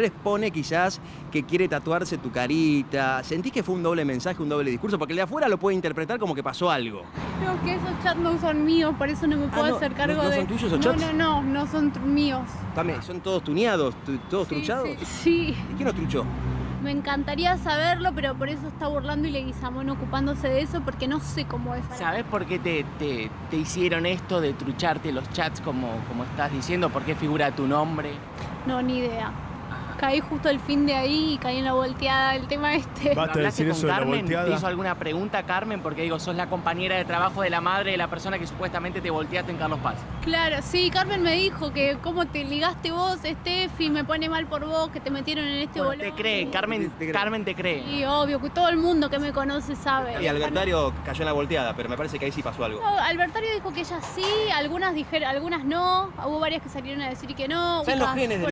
les pone quizás que quiere tatuarse tu carita. ¿Sentís que fue un doble mensaje, un doble discurso? Porque el de afuera lo puede interpretar como que pasó algo. No, que esos chats no son míos, por eso no me puedo Ah, no, hacer ¿no- cargo no de... son tuyos esos no, chats? no, no, no son tr- míos. También, ¿Son todos tuneados, tu- todos Sí, truchados? Sí, sí. ¿Y quién los truchó? me encantaría saberlo, pero por eso está burlando y Leguizamón ocupándose de eso, porque no sé cómo es. ¿Sabes por qué te, te- te hicieron esto de trucharte los chats como, como estás diciendo? ¿Por qué figura tu nombre? No, ni idea. Caí justo el fin de ahí y caí en la volteada del tema este. Basta de ¿Hablaste decir con eso de la? ¿Te hizo alguna pregunta Carmen? Porque digo, sos la compañera de trabajo de la madre de la persona que supuestamente te volteaste en Carlos Paz. Claro, sí, Carmen me dijo que cómo te ligaste vos, Steffi, me pone mal por vos, que te metieron en este Bueno, bolón. te cree, Carmen, Te cree. Carmen te cree. Y obvio, que todo el mundo que me conoce sabe. Y Albertario cayó en la volteada, pero me parece que ahí sí pasó algo. No, Albertario dijo que ella sí, algunas dijeron, algunas no, hubo varias que salieron a decir que no. ¿Saben los genes de